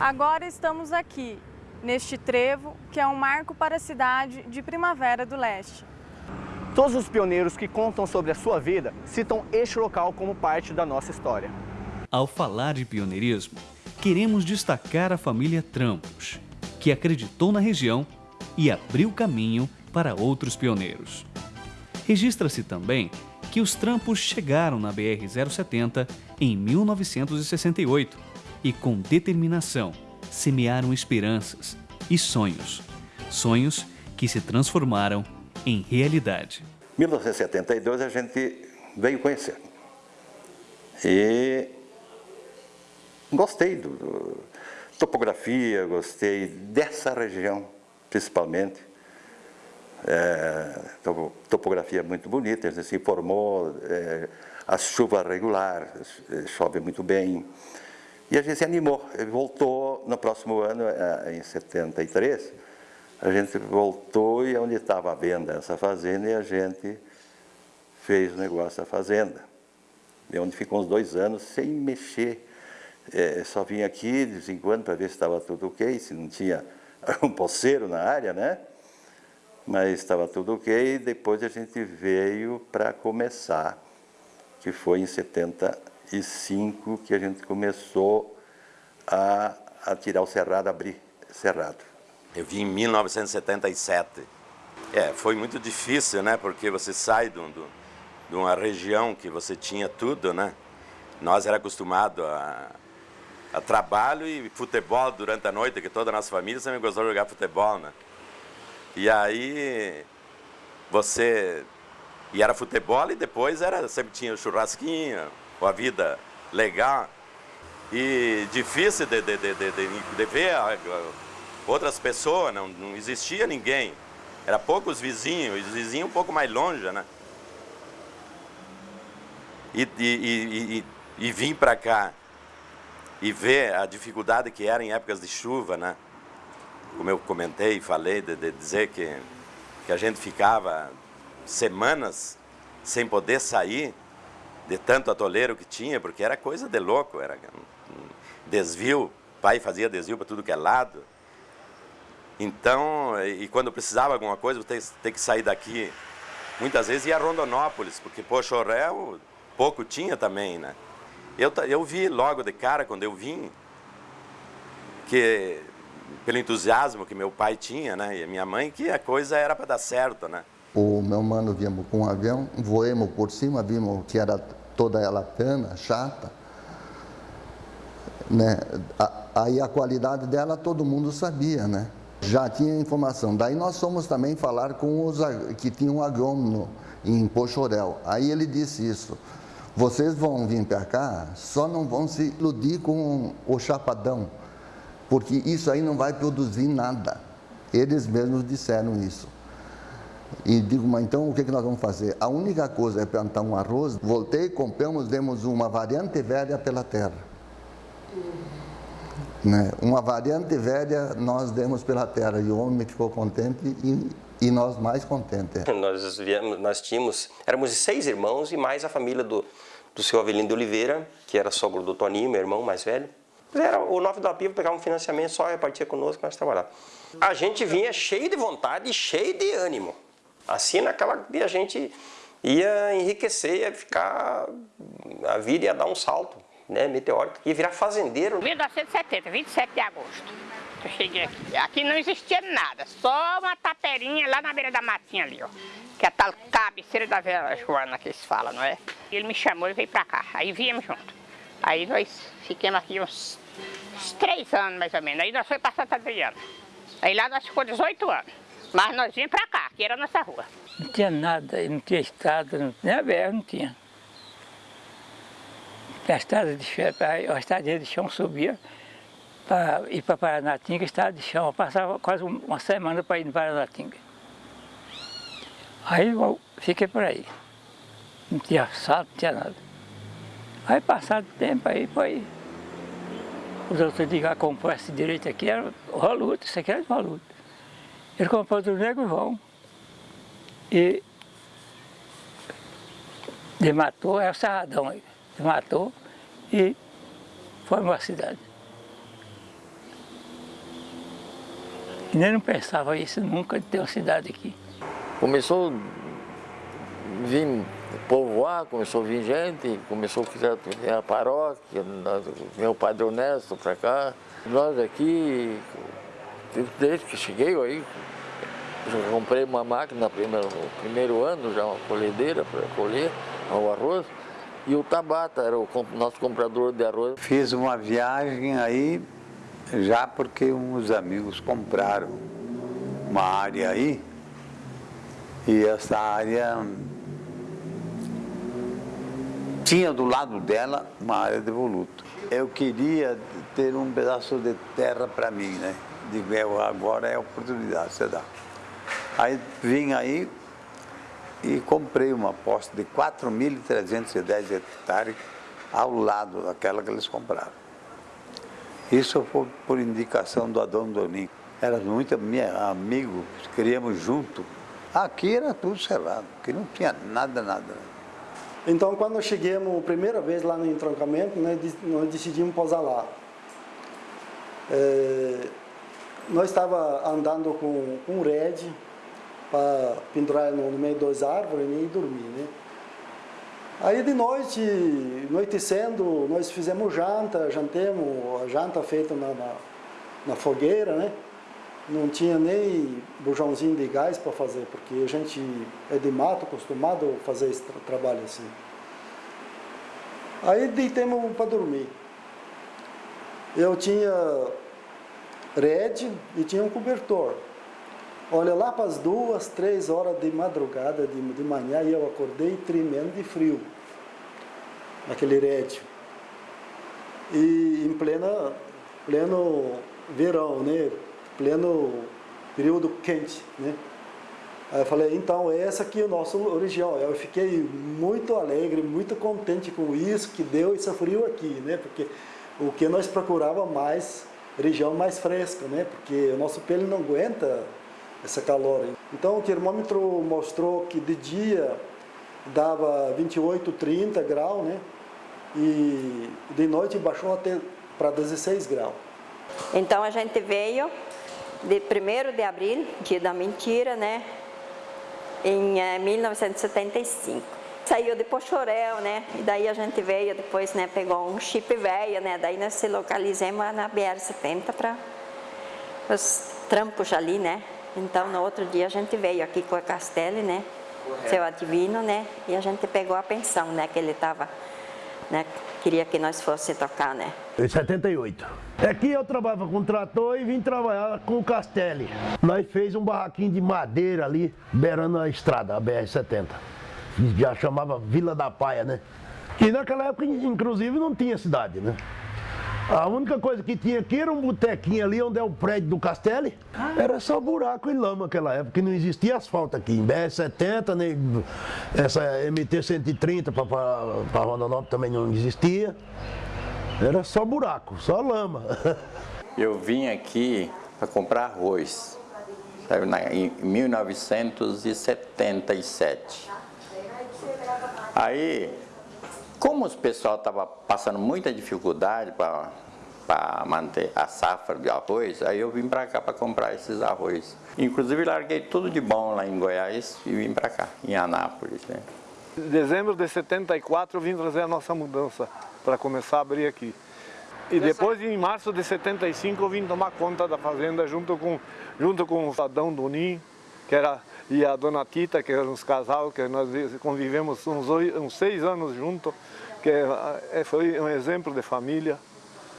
Agora estamos aqui, neste trevo que é um marco para a cidade de Primavera do Leste. Todos os pioneiros que contam sobre a sua vida citam este local como parte da nossa história. Ao falar de pioneirismo, queremos destacar a família Trampos, que acreditou na região e abriu caminho para outros pioneiros. Registra-se também que os Trampos chegaram na BR-070 em 1968 e, com determinação, semearam esperanças e sonhos. Sonhos que se transformaram em realidade. Em 1972 a gente veio conhecer. E gostei do, topografia, gostei dessa região, principalmente. É, topografia muito bonita, a gente se informou, é, a chuva regular, é, chove muito bem. E a gente se animou, voltou no próximo ano, é, em 73, a gente voltou e onde estava a venda essa fazenda e a gente fez o negócio da fazenda. E onde ficou uns dois anos sem mexer é, só vim aqui de vez em quando para ver se estava tudo ok, se não tinha um poceiro na área, né? Mas estava tudo ok, depois a gente veio para começar, que foi em 75 que a gente começou a, a tirar o cerrado, abrir cerrado. Eu vim em 1977. É, foi muito difícil, né? Porque você sai de, de uma região que você tinha tudo, né? Nós era acostumado a a trabalho e futebol durante a noite, que toda a nossa família sempre gostou de jogar futebol, né? E aí você e era futebol e depois era sempre tinha churrasquinho, a vida legal e difícil de, de, de, de, ver outras pessoas, não, não existia ninguém. Era poucos vizinhos, os vizinhos um pouco mais longe, né? E, e, e vim para cá e ver a dificuldade que era em épocas de chuva, né? Como eu comentei e falei, de, de, dizer que, que a gente ficava semanas sem poder sair de tanto atoleiro que tinha, porque era coisa de louco, era um desvio, pai fazia desvio para tudo que é lado. Então, e quando precisava alguma coisa, você tem que sair daqui. Muitas vezes ia a Rondonópolis, porque Pochorel pouco tinha também, né? Eu, eu vi logo de cara, quando eu vim, que pelo entusiasmo que meu pai tinha, né, e minha mãe, que a coisa era para dar certo, né. O meu mano viemos com um avião, voemos por cima, vimos que era toda ela cana, chata, né. Aí a qualidade dela todo mundo sabia, né. Já tinha informação. Daí nós fomos também falar com os que tinham um agrônomo em Pochorel. Aí ele disse isso. Vocês vão vir para cá, só não vão se iludir com o chapadão, porque isso aí não vai produzir nada. Eles mesmos disseram isso. E digo, mas então o que, que nós vamos fazer? A única coisa é plantar um arroz. Voltei, compramos, demos uma variante velha pela terra. Né? Uma variante velha nós demos pela terra e o homem ficou contente e, e nós mais contentes. Nós, viemos, nós tínhamos, éramos seis irmãos e mais a família do, do seu Avelino de Oliveira, que era sogro do Toninho, meu irmão mais velho. Era o Nove da Piva, pegava um financiamento, só repartia conosco, nós trabalhávamos. A gente vinha cheio de vontade e cheio de ânimo. Assim, naquela dia a gente ia enriquecer, ia ficar... A vida ia dar um salto, né, meteórico, ia virar fazendeiro. 1970, 27 de agosto, eu cheguei aqui. Aqui não existia nada, só uma taperinha lá na beira da matinha ali, ó que é a tal cabeceira da Vera Joana que eles falam, não é? Ele me chamou e veio pra cá, aí viemos junto. Aí nós ficamos aqui uns, uns três anos mais ou menos, aí nós fomos pra Santa Adriana. Aí lá nós ficamos 18 anos, mas nós vimos pra cá, que era a nossa rua. Não tinha nada, não tinha estrada, não, nem a BR não tinha. A estrada de chão, a estrada de chão subia para ir para Paranatinga, estrada de chão, eu passava quase uma semana para ir no Paranatinga. Aí eu fiquei por aí. Não tinha assalto, não tinha nada. Aí passado o tempo aí foi. Os outros ligaram, comprou esse direito aqui, era Roluto, isso aqui era Roluto. Ele comprou do Negro João. E dematou, é o Serradão aí. Dematou e foi uma cidade. E nem não pensava isso nunca de ter uma cidade aqui. Começou a vir povoar, começou a vir gente, começou a criar a paróquia, veio o Padre Honesto para cá. Nós aqui, desde que cheguei aí, já comprei uma máquina no primeiro, primeiro ano, já uma colhedeira para colher o arroz. E o Tabata era o nosso comprador de arroz. Fiz uma viagem aí, já porque uns amigos compraram uma área aí. E essa área tinha do lado dela uma área de voluto. Eu queria ter um pedaço de terra para mim, né? Digo, agora é a oportunidade, você dá. Aí vim aí e comprei uma posse de 4.310 hectares ao lado daquela que eles compraram. Isso foi por indicação do Adão Doninho. Era muito amigo, queríamos junto. Aqui era tudo cerrado, aqui não tinha nada, nada. Então, quando chegamos a primeira vez lá no entroncamento, nós, nós decidimos posar lá. É, nós estava andando com, com um red, para pendurar no, meio das árvores né, e dormir, né? Aí de noite, anoitecendo, nós fizemos janta, jantemos, a janta feita na, na, na, fogueira, né? Não tinha nem bujãozinho de gás para fazer, porque a gente é de mato, acostumado a fazer esse tra trabalho assim. Aí deitemos para dormir. Eu tinha rede e tinha um cobertor. Olha, lá para as duas, três horas de madrugada, de, de manhã, eu acordei tremendo de frio, naquele rédio. E em plena, pleno verão, né? Pleno período quente, né? Aí eu falei, então essa aqui é a nossa região. Eu fiquei muito alegre, muito contente com isso, que deu esse frio aqui, né? Porque o que nós procurava mais, região mais fresca, né? Porque o nosso pelo não aguenta essa calor. Então o termômetro mostrou que de dia dava 28, 30 graus, né? E de noite baixou até para 16 graus. Então a gente veio de 1 de abril, dia da mentira, né? Em é, 1975. Saiu de Pochorel, né? E daí a gente veio depois, né? Pegou um chip velho, né? Daí nós se localizamos na BR-70 para os trampos ali, né? Então, no outro dia a gente veio aqui com a Castelli, né? Correto. Seu adivino, né? E a gente pegou a pensão, né? Que ele estava, né? Queria que nós fosse tocar, né? Em 78. Aqui eu trabalhava com trator e vim trabalhar com o Castelli. Nós fez um barraquinho de madeira ali, beirando a estrada, a BR-70. Já chamava Vila da Paia, né? E naquela época, inclusive, não tinha cidade, né? A única coisa que tinha aqui era um botequinho ali onde é o prédio do Castelli. Ah. Era só buraco e lama naquela época, que não existia asfalto aqui. Em BR-70, nem essa MT-130 para Rondonópolis também não existia. Era só buraco, só lama. Eu vim aqui para comprar arroz, sabe, em 1977. Aí como o pessoal estava passando muita dificuldade para manter a safra de arroz, aí eu vim para cá para comprar esses arroz. Inclusive larguei tudo de bom lá em Goiás e vim para cá, em Anápolis. Né? Em dezembro de 74 eu vim trazer a nossa mudança para começar a abrir aqui. E depois, em março de 75, eu vim tomar conta da fazenda junto com, junto com o Adão Doninho, que era, e a dona Tita, que eram uns casal, que nós convivemos uns, uns seis anos juntos, que é, foi um exemplo de família.